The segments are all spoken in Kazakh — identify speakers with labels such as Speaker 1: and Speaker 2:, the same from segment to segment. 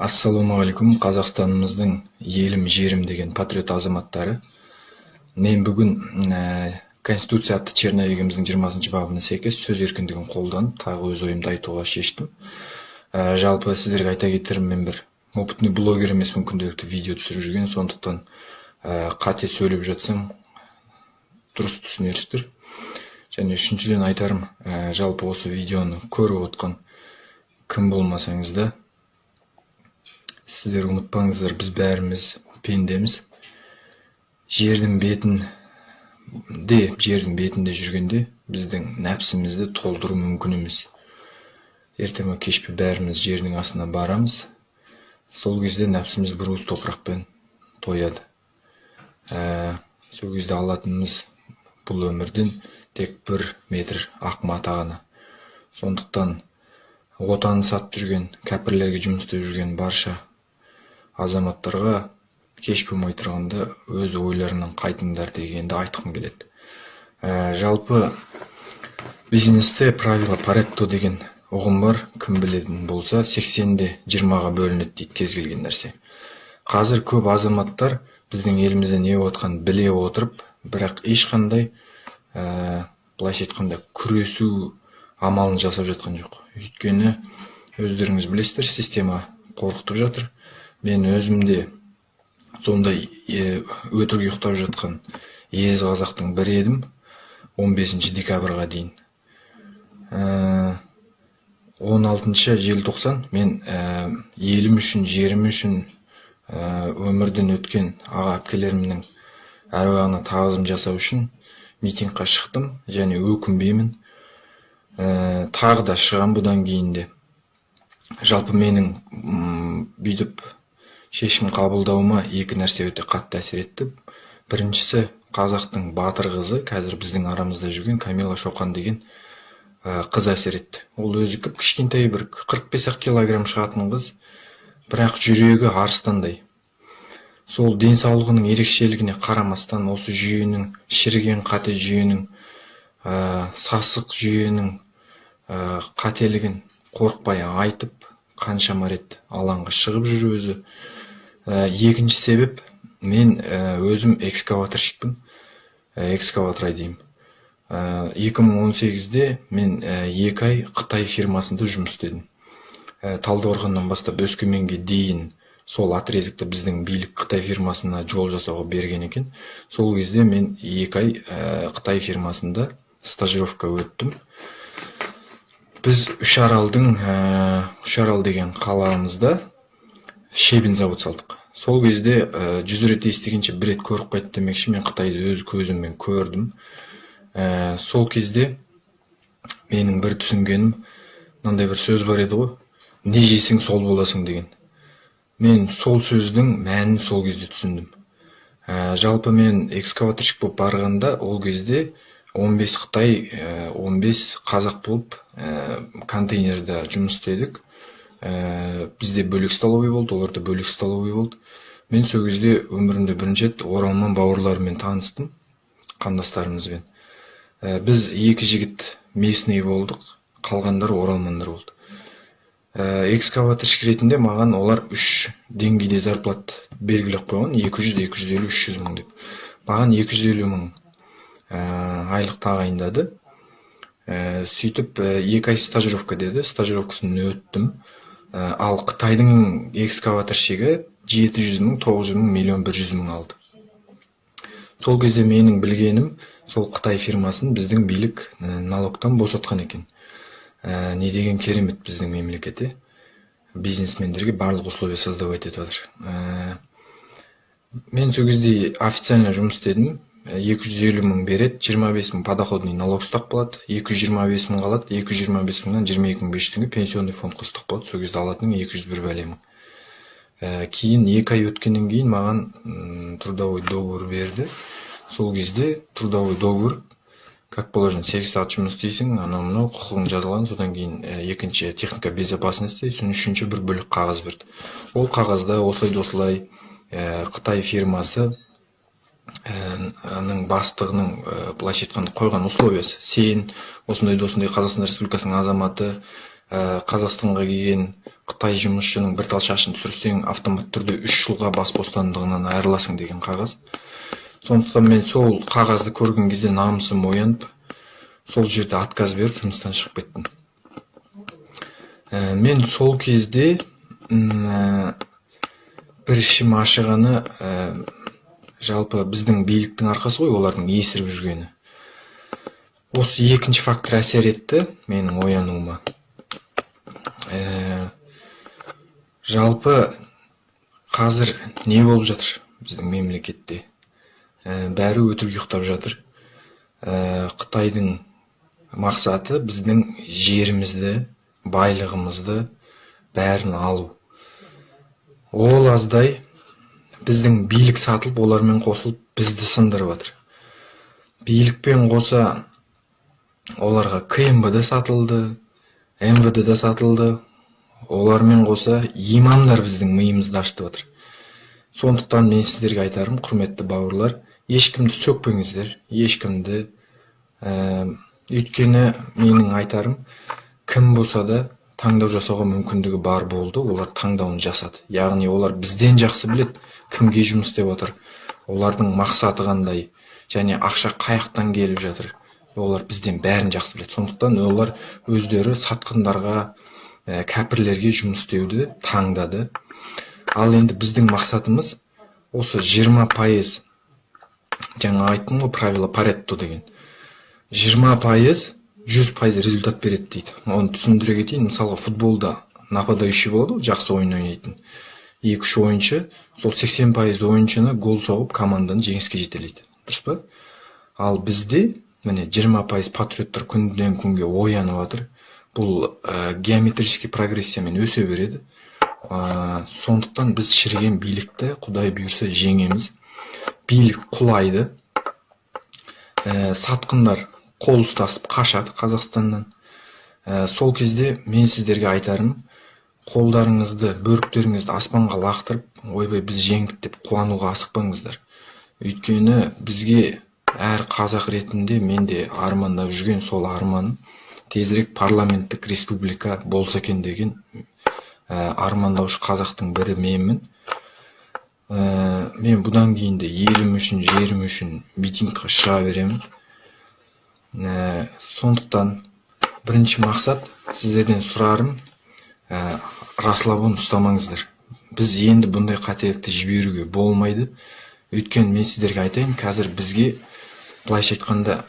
Speaker 1: ассалаумағалейкум қазақстанымыздың елім жерім деген патриот азаматтары. Мен бүгін ә, конституция атты черновигіміздің жиырмасыншы бабына сәйкес сөз еркіндігін қолданып тағы өз ойымды айтуға шештім. Ә, жалпы сіздерге айта кетерім мен бір опытный блогер емеспін күнделікті видео түсіріп жүрген сондықтан ә, қате сөйлеп жатсам дұрыс түсінерсіздер. Және үшіншіден айтарым ә, жалпы осы видеоны көріп отқан кім болмасаңыз да сіздер ұмытпаңыздар біз бәріміз пендеміз жердің бетін де жердің бетінде жүргенде біздің нәпсімізді толтыру мүмкін емес ерте ме кеш пе бәріміз жердің астына барамыз. Сол кезде нәпсіміз бір уыс топырақпен тояды. Ә, сол кезде алатынымыз бұл өмірден тек бір метр ақ мата ғана. Сондықтан отанын сатып жүрген кәпірлерге жұмыс істеп жүрген барша азаматтарға кеш болмай тұрғанда өз ойларынан қайтыңдар дегенді айтқым келеді. Ә, жалпы бизнесте правило паретто деген ұғым бар. Кім білетін болса 80-де 20-ға бөлінеді дейді кез келген нәрсе. Қазір көп азаматтар біздің елімізде не болып біле отырып бірақ ешқандай ә, былайша айтқанда күресу амалын жасап жатқан жоқ. Өйткені өздеріңіз білесіздер система қорқытып жатыр. Мен өзімде сондай өтірік ұйықтап жатқан ез қазақтың бірі едім 15 декабрьға дейін. Ә, 16 желтоқсан мен ә, елім үшін жерім үшін ә, өмірден өткен аға әпкелерімнің әруағына тағзым жасау үшін митингқа шықтым және өкінбеймін. Ә, тағы да шығам бұдан кейін де. Жалпы менің бүйтіп шешім қабылдауыма екі нәрсе өте қатты әсер етті. Біріншісі қазақтың батыр қызы қазір біздің арамызда жүрген камила шоқан деген қыз әсер етті. Ол өзі кіп кішкентай бір 45 ақ килограмм шығатын қыз бірақ жүрегі арыстандай. Сол денсаулығының ерекшелігіне қарамастан осы жүйенің шіріген қате жүйенің ә, сасық жүйенің ә, қателігін қорықпай айтып қаншама рет алаңға шығып жүр өзі. ә, екінші себеп мен ә, өзім экскаваторщикпін ә, экскаватор айдаймын ә, 2018-де мен ә, екі ай қытай фирмасында жұмыс істедім. Ә, талдықорғаннан бастап өскеменге дейін сол отрезекті біздің билік қытай фирмасына жол жасауға берген екен. Сол кезде мен екі ай ә, қытай фирмасында стажировка өттім. Біз үшаралдың ә, үшарал деген қаламызда шебен завод салдық. Сол кезде ә, жүз рет естігенше бір рет көріп қайт демекші. Мен қытайды өз көзіммен көрдім. Ә, сол кезде менің бір түсінгенім мынандай бір сөз бар еді ғой. Не жесең сол боласың деген. Мен сол сөздің мәнін сол кезде түсіндім. Ә, жалпы мен экскаваторщик болып барғанда ол кезде 15 қытай 15 қазақ болып ә, контейнерда жұмыс істедік. Ә, бізде бөлек столовый болды оларда бөлек столовый болды. Мен сол кезде өмірімде бірінші рет оралман бауырларыммен таныстым қандастарымызбен. Ә, біз екі жігіт местный болдық қалғандары оралмандар болды. Ә, экскаваторщик ретінде маған олар үш деңгейде зарплат белгілеп қойған 200 250 300 мың деп. Маған 250 мың ә, айлық тағайындады. Ә, сөйтіп ә, екі ай стажировка деді стажировкасын өттім. Ал қытайдың экскаваторщигі жеті жүз мың тоғыз жүз мың миллион бір жүз мың алды сол кезде менің білгенім сол қытай фирмасын біздің билік ә, налогтан босатқан екен. Ә, не деген керемет біздің мемлекет бизнесмендерге барлық условия создавать етіп жатыр. Ә, мен сол кезде официально жұмыс істедім. Екі жүз елу мың береді жиырма бес мың подоходный налог ұстап қалады екі жүз жиырма бес мың қалады екі жүз жиырма бес мыңнан жиырма екі мың бес жүз теңге пенсионный фондқа ұстап қалады сол кезде алатының екі жүз бір бәле мың ә, кейін екі ай өткеннен кейін маған трудовой договор берді. Сол кезде трудовой договор как положено сегіз сағат жұмыс істейсің анау мынау құқығың жазылған содан кейін ә, екінші техника безопасности сосын үшінші бір бөлек қағаз берді. Ол қағазда осылай осылай ә, қытай фирмасы ның бастығының былайша айтқанда қойған условиясы сен осындай осындай қазақстан республикасының азаматы қазақстанға келген қытай жұмысшының бір тал шашын түсірсең автомат түрде үш жылға бас бостандығынан айырыласың деген қағаз. Сондықтан мен сол қағазды көрген кезде намысым оянып сол жерде отказ беріп жұмыстан шығып кеттім. Ә, мен сол кезде ә, бір ішім ашығаны жалпы біздің биліктің арқасы ғой олардың есіріп жүргені. Осы екінші фактор әсер етті менің оянуыма. Ә, жалпы қазір не болып жатыр біздің мемлекетте? Ә, бәрі өтірік ұйықтап жатыр. Ә, қытайдың мақсаты біздің жерімізді байлығымызды бәрін алу. Ол аздай біздің билік сатылып олармен қосылып бізді сындырып жатыр билікпен қоса оларға кмб да сатылды мвд да сатылды. Олармен қоса имамдар біздің миымызды ашытып жатыр сондықтан мен сіздерге айтарым құрметті бауырлар ешкімді сөкпеңіздер ешкімді ә, өйткені менің айтарым кім болса да таңдау жасауға мүмкіндігі бар болды. Олар таңдауын жасады. Яғни олар бізден жақсы білет кімге жұмыс істеп жатыр олардың мақсаты қандай және ақша қаяқтан келіп жатыр. Олар бізден бәрін жақсы біледі. Сондықтан олар өздері сатқындарға ә, кәпірлерге жұмыс істеуді таңдады. Ал енді біздің мақсатымыз осы 20 пайыз жаңа айттым ғой правило паретто деген. 20 пайыз 100 пайыз результат береді дейді. Оны түсіндіре кетейін. Мысалға футболда нападающий болады ғой жақсы ойын ойнайтын. Екі үш ойыншы сол 80 пайыз ойыншыны гол соғып команданы жеңіске жетелейді. Дұрыс па? Ал бізде міне жиырма пайыз патриоттар күннен күнге оянып жатыр. Бұл ә, геометрический прогрессиямен өсе береді. Ә, сондықтан біз шіріген билікті құдай бұйырса жеңеміз. Билік құлайды. Ә, сатқындар қол ұстасып қашады қазақстаннан. Ә, сол кезде мен сіздерге айтарым қолдарыңызды бөріктеріңізді аспанға лақтырып ойбай біз жеңдік деп қуануға асықпаңыздар. Өйткені бізге әр қазақ ретінде мен де армандап жүрген сол арманым. Тезірек парламенттік республика болса екен деген ә, армандаушы қазақтың бірі менмін. Ә, мен бұдан кейін де елім үшін жерім үшін митингқа шыға беремін. Ә, сондықтан бірінші мақсат сіздерден сұрарым. Ә, расслабон ұстамаңыздар. Біз енді бұндай қателікті жіберуге болмайды. Өйткені мен сіздерге айтайын қазір бізге былайша айтқанда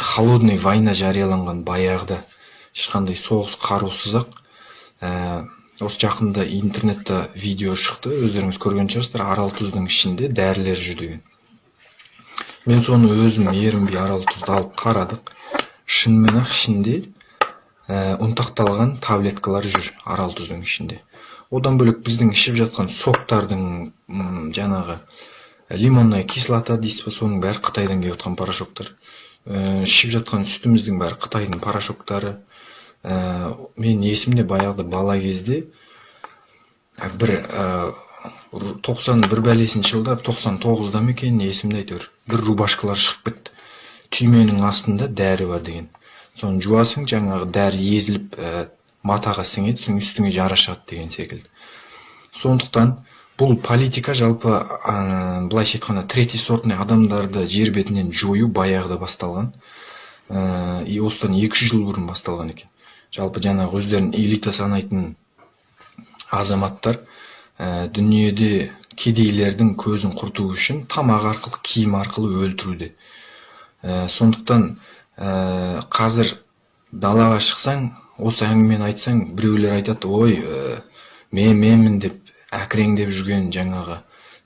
Speaker 1: холодный война жарияланған баяғыда ешқандай соғыс қарусыз ә, осы жақында интернетте видео шықты. Өздеріңіз көрген шығарсыздар. Арал тұздың ішінде дәрілер жүр деген мен соны өзім ерінбей арал тұзды алып қарадық. Шынымен ақ ішінде ә, ұнтақталған таблеткалар жүр арал тұздың ішінде. Одан бөлек біздің ішіп жатқан соктардың жаңағы лимонная кислота дейсіз ба соның бәрі қытайдан келіп жатқан порошоктар. Ә, ішіп жатқан сүтіміздің бәрі қытайдың порошоктары. Ә, мен есімде баяғыда бала кезде бір тоқсан бір бәлесінші жылдар тоқсан тоғызда ма екен есімде әйтеуір бір рубашкалар шығып кетті. Түйменің астында дәрі бар деген. Соны жуасың жаңағы дәрі езіліп ә, матаға сіңеді соң үстіңе жара шығады деген секілді. Сондықтан бұл политика жалпы ә, былайша айтқанда третий сортный адамдарды жер бетінен жою баяғыда басталған. Ә, и осыдан екі жыл бұрын басталған екен. Жалпы жаңағы өздерін элита санайтын азаматтар ә, дүниеде кедейлердің көзін құрту үшін тамақ арқылы киім арқылы өлтіруде. Ә, сондықтан ә, қазір далаға шықсаң осы әңгімені айтсаң біреулер айтады ой ә, мен менмін деп әкіреңдеп жүрген жаңағы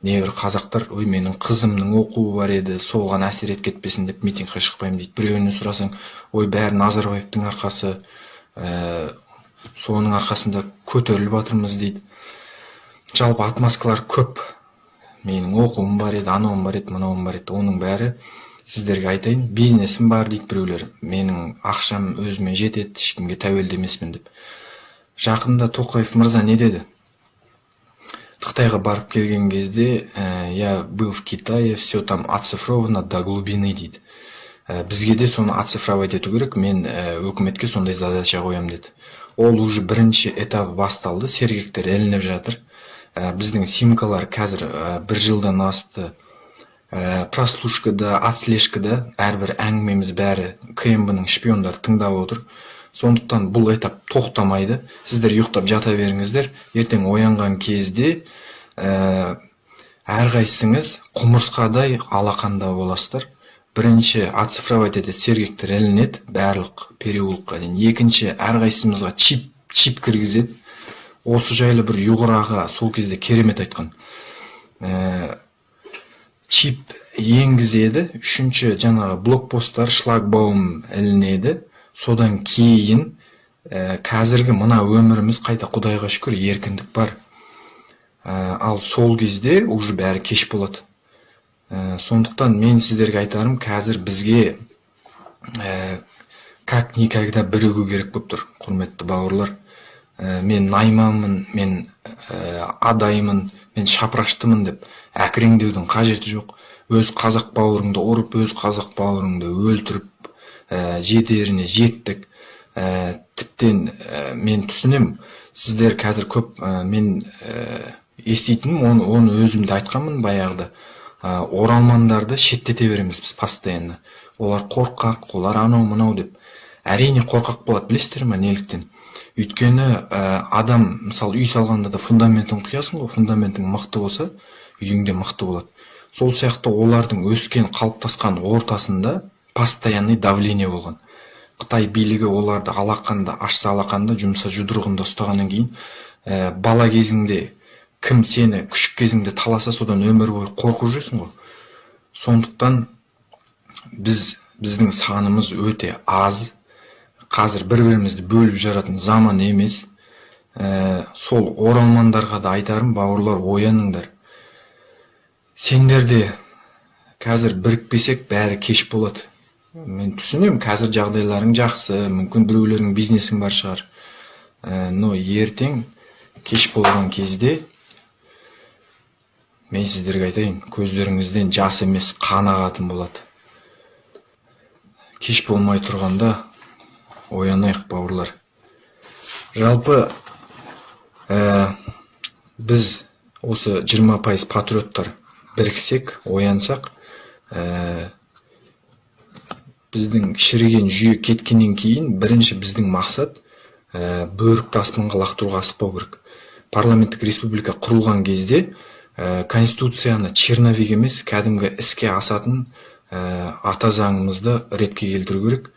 Speaker 1: небір қазақтар ой менің қызымның оқуы бар еді соған әсер етіп кетпесін деп митингке шықпаймын дейді. Біреуінен сұрасаң ой бәрі назарбаевтың арқасы ә, соның арқасында көтеріліп жатырмыз дейді. Жалпы отмазкалар көп. Менің оқуым бар еді анауым бар еді мынауым бар еді. Оның бәрі сіздерге айтайын бизнесім бар дейді біреулер. Менің ақшам өзіме жетеді ешкімге тәуелді емеспін деп. Жақында тоқаев мырза не деді? Қытайға барып келген кезде ә, я был в китае все там оцифровано до глубины дейді. Ә, бізге де соны оцифровать ету керек мен ә, өкіметке сондай задача қоямын деді. Ол уже бірінші этабы басталды сергектер ілініп жатыр. Біздің симкалар қазір ә, бір жылдан асты. Ә, прослушкада отслежкада әрбір әңгімеміз бәрі кмб ның шпиондары тыңдап отыр. Сондықтан бұл этап тоқтамайды. Сіздер ұйықтап жата беріңіздер. Ертең оянған кезде ә, әрқайсыңыз құмырсқадай алақанда боласыздар. Бірінші оцифровать етеді сергектер ілінеді. Барлық переулокқа дейін. Екінші әрқайсымызға чип чип кіргізеді. Осы жайлы бір ұйғыр аға сол кезде керемет айтқан. Ә, чип енгізеді үшінші жаңағы блокпосттар шлагбаум ілінеді. Содан кейін ә, қазіргі мына өміріміз қайта құдайға шүкір еркіндік бар. Ә, ал сол кезде уже бәрі кеш болады. Ә, сондықтан мен сіздерге айтарым қазір бізге ә, как никогда бірігу керек болып тұр құрметті бауырлар. Мен найманмын мен ә, адаймын мен шапыраштымын деп әкіреңдеудің қажеті жоқ. Өз қазақ бауырыңды ұрып өз қазақ бауырыңды өлтіріп ә, жетеріне жеттік. Ә, тіптен ә, мен түсінем сіздер қазір көп ә, мен ә, еститінім оны, оны өзім де айтқанмын баяғыда. Ә, оралмандарды шеттете береміз біз постоянно. Олар қорқақ олар анау мынау деп. Әрине қорқақ болады білесіздер ма неліктен? Өйткені ә, адам мысалы үй салғанда да фундаментін құясың ғой фундаментің мықты болса үйің де мықты болады. Сол сияқты олардың өскен қалыптасқан ортасында постоянный давление болған. Қытай билігі оларды алақанда ашса алақанда жұмса жұдырығында ұстағаннан кейін ә, бала кезіңде кім сені күшік кезіңде таласа содан өмір бойы қорқып жүресің ғой. Сондықтан біз біздің санымыз өте аз қазір бір бірімізді бөліп жаратын заман емес. Ә, сол оралмандарға да айтарым бауырлар ояныңдар. Сендер де қазір бірікпесек бәрі кеш болады. Мен түсінемін қазір жағдайларың жақсы мүмкін біреулерің бизнесің бар шығар. Ә, но ертең кеш болған кезде мен сіздерге айтайын көздеріңізден жас емес қан ағатын болады. Кеш болмай тұрғанда оянайық бауырлар. Жалпы ә, біз осы 20 пайыз патриоттар біріксек оянсақ ә, біздің шіріген жүйе кеткеннен кейін бірінші біздің мақсат ә, бөрікті аспанға лақтыруға асықпау керек. Парламенттік республика құрылған кезде ә, конституцияны черновик емес кәдімгі іске асатын ә, ата заңымызды ретке келтіру керек.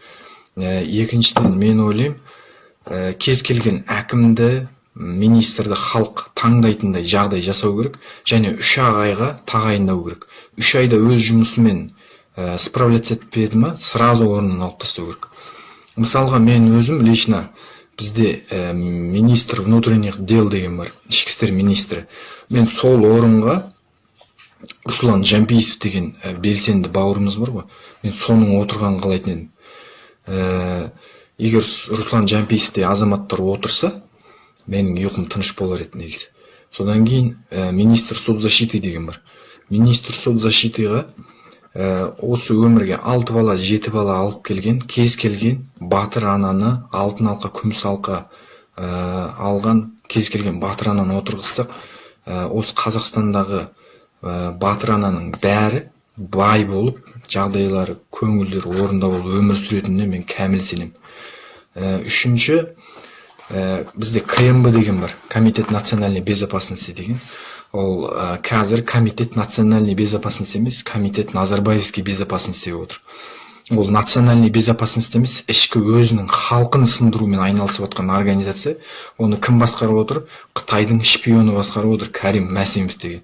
Speaker 1: Екіншіден мен ойлаймын кез келген әкімді министрді халық таңдайтындай жағдай жасау керек және үш айға тағайындау керек. Үш айда өз жұмысымен ә, справляться етпеді ма сразу орнынан алып тастау керек. Мысалға мен өзім лично бізде ә, министр внутренних дел деген бар ішкі істер министрі. Мен сол орынға руслан жампиев деген ә, белсенді бауырымыз бар ғой. Мен соның отырғанын қалайтын едім. Ә, егер руслан жампиевтей азаматтар отырса менің ұйқым тыныш болар еді негізі. Содан кейін ә, министр соцзащиты деген бар. Министр соцзащитыға ә, осы өмірге алты бала жеті бала алып келген кез келген батыр ананы алтын алқа күміс алқа ә, алған кез келген батыр ананы отырғызсақ ә, осы қазақстандағы ә, батыр ананың бәрі бай болып жағдайлары көңілдері орында болып өмір сүретініне мен кәміл сенемін ә, үшінші ә, бізде кмб деген бар комитет национальной безопасности деген. Ол ә, қазір комитет национальной безопасности емес комитет назарбаевский безопасности деп отыр. Ол национальный безопасность емес ішкі өзінің халқын сындырумен айналысып жатқан организация. Оны кім басқарып отыр? Қытайдың шпионы басқарып отыр кәрим мәсімов деген.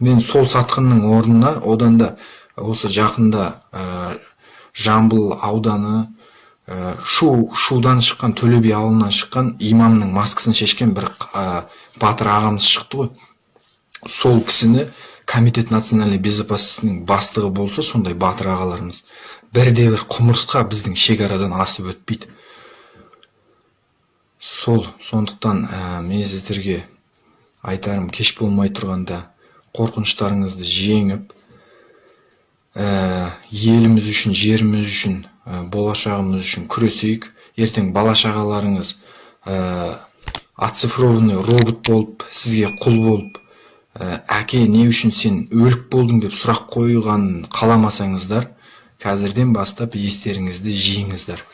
Speaker 1: Мен сол сатқынның орнына одан да осы жақында ә, жамбыл ауданы ә, шу шудан шыққан төле би ауылынан шыққан имамның маскасын шешкен бір ә, батыр ағамыз шықты ғой. Сол кісіні комитет национальной безопасностьның бастығы болса сондай батыр ағаларымыз бірде бір құмырсқа біздің шекарадан асып өтпейді. Сол сондықтан ә, мен сіздерге айтарым кеш болмай тұрғанда қорқыныштарыңызды жеңіп ә, еліміз үшін жеріміз үшін ә, болашағымыз үшін күресейік. Ертең бала шағаларыңыз ә, робот болып сізге құл болып ә, әке не үшін сен өлік болдың деп сұрақ қойғанын қаламасаңыздар қазірден бастап естеріңізді жиыңыздар.